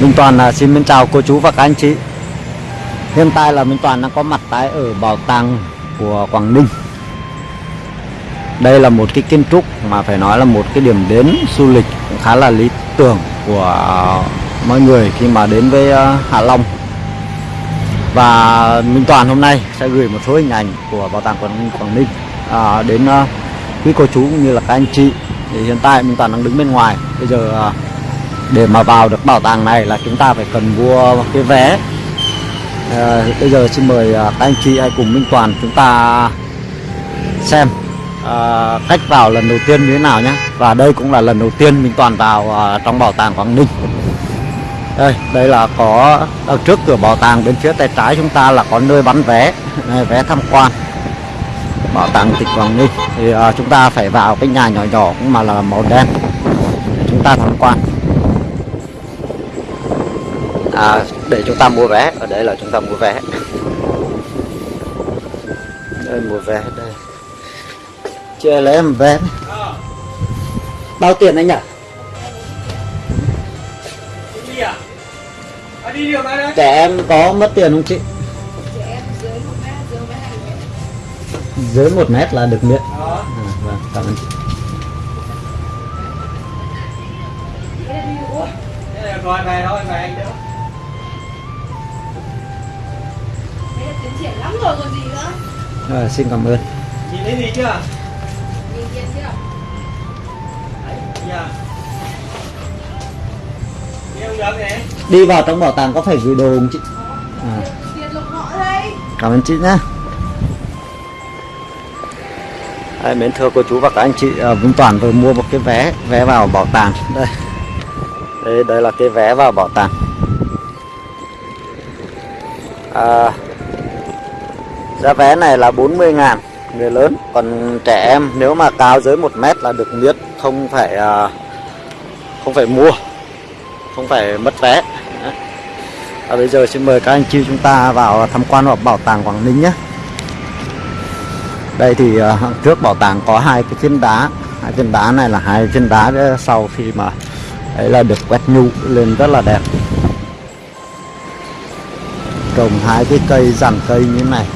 Minh Toàn là xin mến chào cô chú và các anh chị. Hiện tại là Minh Toàn đang có mặt tại ở bảo tàng của Quảng Ninh. Đây là một cái kiến trúc mà phải nói là một cái điểm đến du lịch cũng khá là lý tưởng của mọi người khi mà đến với ờ, Hạ Long. Và Minh Toàn hôm nay sẽ gửi một số hình ảnh của bảo tàng Quảng Ninh, Quảng Ninh à, đến ờ, quý cô chú cũng như là các anh chị. Thì hiện tại Minh Toàn đang đứng bên ngoài. Bây giờ để mà vào được bảo tàng này là chúng ta phải cần mua cái vé. À, bây giờ xin mời ờ, các anh chị hãy cùng Minh Toàn chúng ta xem ờ, à, cách vào lần đầu tiên như thế nào nhé và đây cũng là lần đầu tiên Minh Toàn vào à, trong bảo tàng Quảng Ninh. Đây đây là có ở trước cửa bảo tàng bên phía tay trái chúng ta là có nơi bán vé này, vé tham quan bảo tàng tỉnh Quảng Ninh. Thì à, chúng ta phải vào cái nhà nhỏ nhỏ cũng mà là màu đen. Để chúng ta tham quan à, để chúng ta mua vé. Ở đây là chúng ta mua vé. Đây mua vé đây. Chưa lấy em vé. Bao tiền anh nhỉ trẻ em có mất tiền không chị? Dưới một mét là được miễn. Đó. à, vâng cảm ơn chị. Rồi về thôi, về anh đỡ. Tiến triển lắm rồi còn gì nữa? À, xin cảm ơn. Nhìn thấy gì chưa? nhìn tiền chưa? Đấy, gì à? Đi vào trong bảo tàng có phải gửi đồ không chị? À, tiền lục họ đây. Cảm ơn chị nhé Đây, mến thưa cô chú và các anh chị à, Vinh Toàn vừa mua một cái vé vé vào bảo tàng. Đây. Đây đây là cái vé vào bảo tàng. À, giá vé này là 40 ngàn, người lớn. Còn trẻ em, nếu mà cao dưới 1 mét là được miễn, không phải à, không phải mua, không phải mất vé. Và bây giờ xin mời các anh chị chúng ta vào tham quan vào bảo tàng Quảng Ninh nhé. Đây thì à, trước bảo tàng có hai cái phiến đá. Hai phiến đá này là hai phiến đá sau khi mà ấy là được quét nhu lên rất là đẹp. Trồng hai cái cây dàn cây như thế này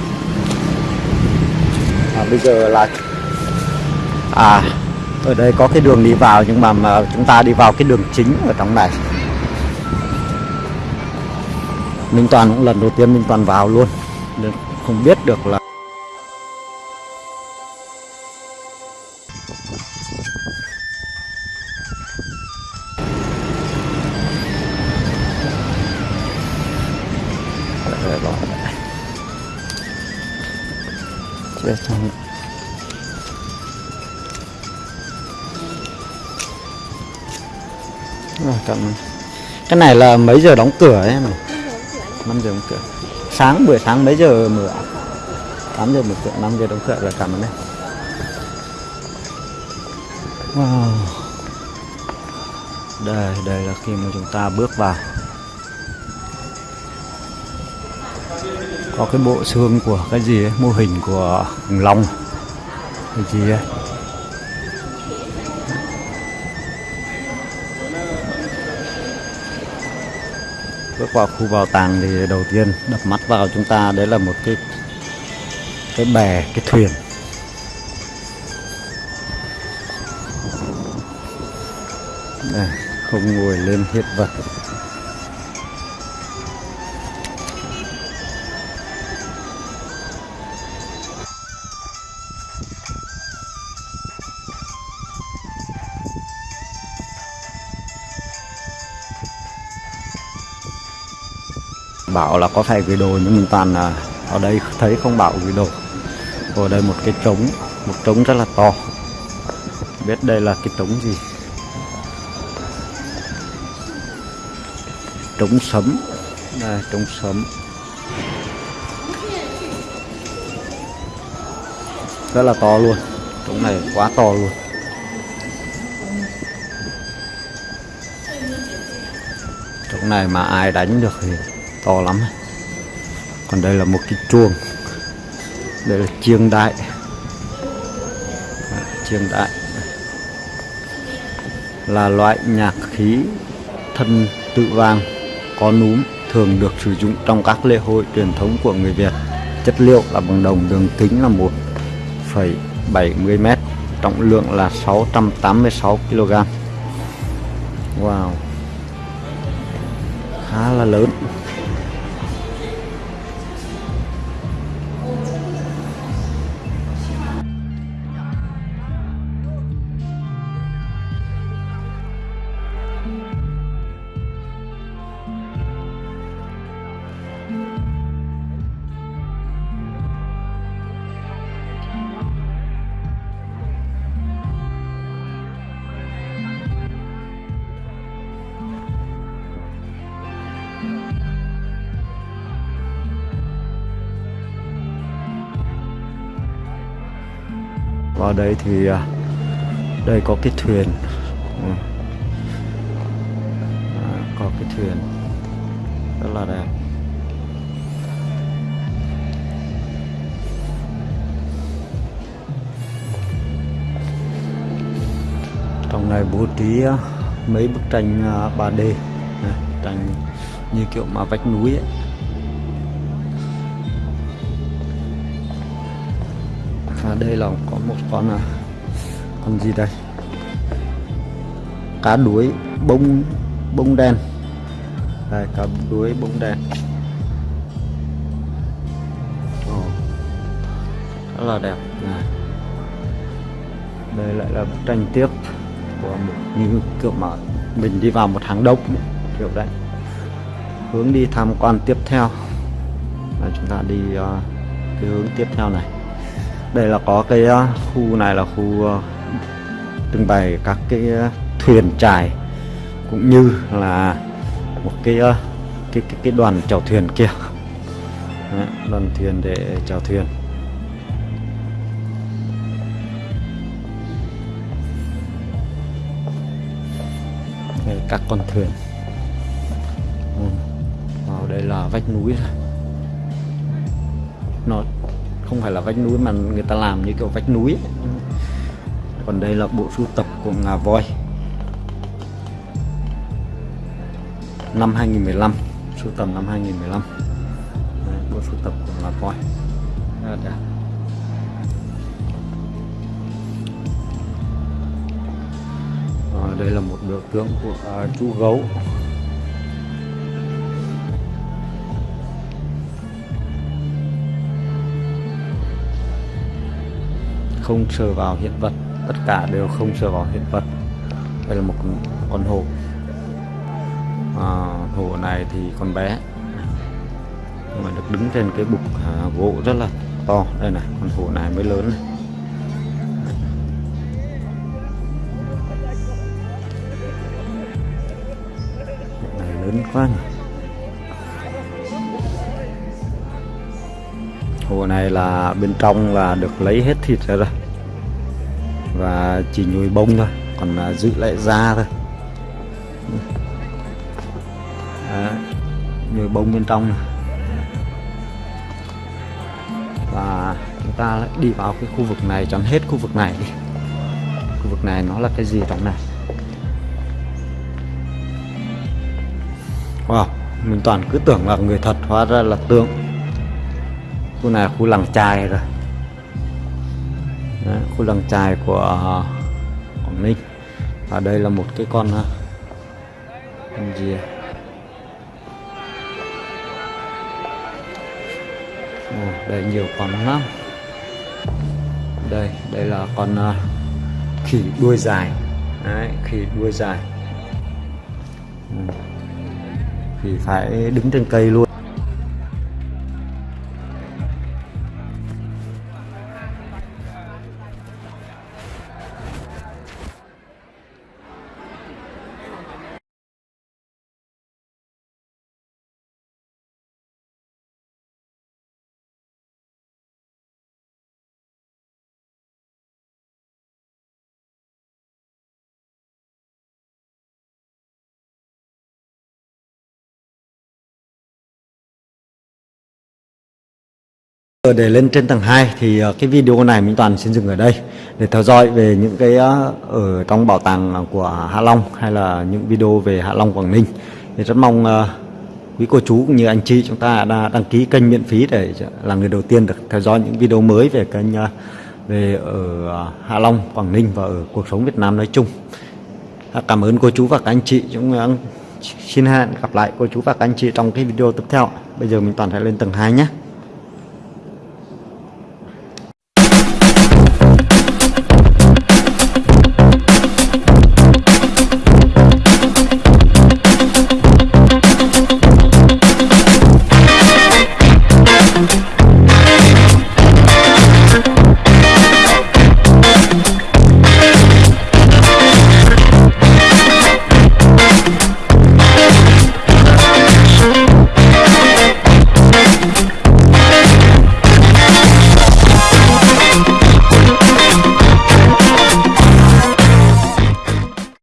à, bây giờ là à ở đây có cái đường đi vào nhưng mà, mà chúng ta đi vào cái đường chính ở trong này. Minh Toàn cũng lần đầu tiên Minh Toàn vào luôn. Nên không biết được là chưa xong. Rồi, cảm ơn. Cái này là mấy giờ đóng cửa ấy này? 5 giờ đóng cửa. Sáng buổi sáng mấy giờ mở? Tám 8 giờ mở cửa, 5 giờ đóng cửa là cảm ơn em. Wow. Đây, đây là khi mà chúng ta bước vào. Có cái bộ xương của cái gì ấy, mô hình của khủng long. Cái gì ấy? bước vào khu bảo tàng thì đầu tiên đập mắt vào chúng ta đấy là một cái cái bè cái thuyền đây, không ngồi lên hiện vật bảo là có phải gửi đồ nhưng mình toàn là ở đây thấy không bảo gửi đồ. Ở đây một cái trống, một trống rất là to. Biết đây là cái trống gì? Trống sấm. Đây, trống sấm. Rất là to luôn. Trống này quá to luôn. Trống này mà ai đánh được thì to lắm còn đây là một cái chuông đây là chiêng đại à, chiêng đại là loại nhạc khí thân tự vang có núm thường được sử dụng trong các lễ hội truyền thống của người Việt. Chất liệu là bằng đồng đường kính là 1,70m, trọng lượng là 686 kg. Wow. Khá là lớn. Vào đây thì à, đây có cái thuyền Ừ. À, có cái thuyền rất là đẹp trong này bố trí à, mấy bức tranh à, 3D này, tranh như kiểu mà vách núi ấy. À, đây là có một con à, con gì đây? Cá đuối bông bông đen. Đây cá đuối bông đen. Oh rất là đẹp. Này. Đây lại là bức tranh tiếp của một như kiểu mà mình đi vào một hàng đông kiểu đấy. Hướng đi tham quan tiếp theo. Là chúng ta đi uh, cái hướng tiếp theo này đây là có cái uh, khu này là khu uh, trưng bày các cái uh, thuyền trài cũng như là một cái uh, cái cái, cái đoàn chèo thuyền kia. Đấy, đoàn thuyền để chèo thuyền. Đây, các con thuyền. Vào đây là vách núi nó không phải là vách núi mà người ta làm như kiểu vách núi ấy. còn đây là bộ sưu tập của ngà voi năm 2015 sưu tầm năm 2015 Đấy, bộ sưu tập của ngà voi Rất đẹp. Đây là một biểu tượng của uh, chú gấu không sờ vào hiện vật tất cả đều không sờ vào hiện vật. Đây là một con, hổ. À, hổ này thì còn bé nhưng mà được đứng trên cái bục à, gỗ rất là to. Đây này con hổ này mới lớn này. Này lớn quá nhỉ. Hồ này là bên trong là được lấy hết thịt ra rồi và chỉ nhồi bông thôi còn là giữ lại da thôi. À, nhồi bông bên trong này. và chúng ta lại đi vào cái khu vực này chọn hết khu vực này đi. Khu vực này nó là cái gì trong này? Wow mình toàn cứ tưởng là người thật hóa ra là tượng. Khu này là khu làng chài rồi. Đấy, khu làng trài của ờ, Quảng Ninh. Và đây là một cái con ờ, con gì à? Ồ, đây nhiều con lắm. Đây đây là con uh, khỉ đuôi dài. Đấy, khỉ đuôi dài. Ừ. khỉ phải đứng trên cây luôn. Để lên trên tầng 2 thì ờ, cái video này mình toàn xin dừng ở đây để theo dõi về những cái ờ, ở trong bảo tàng của Hạ Long hay là những video về Hạ Long Quảng Ninh thì rất mong ờ, quý cô chú cũng như anh chị chúng ta đã đăng ký kênh miễn phí để là người đầu tiên được theo dõi những video mới về kênh về ở Hạ Long, Quảng Ninh và ở cuộc sống Việt Nam nói chung. Cảm ơn cô chú và các anh chị. Chúng xin hẹn gặp lại cô chú và các anh chị trong cái video tiếp theo. Bây giờ mình toàn sẽ lên tầng 2 nhé.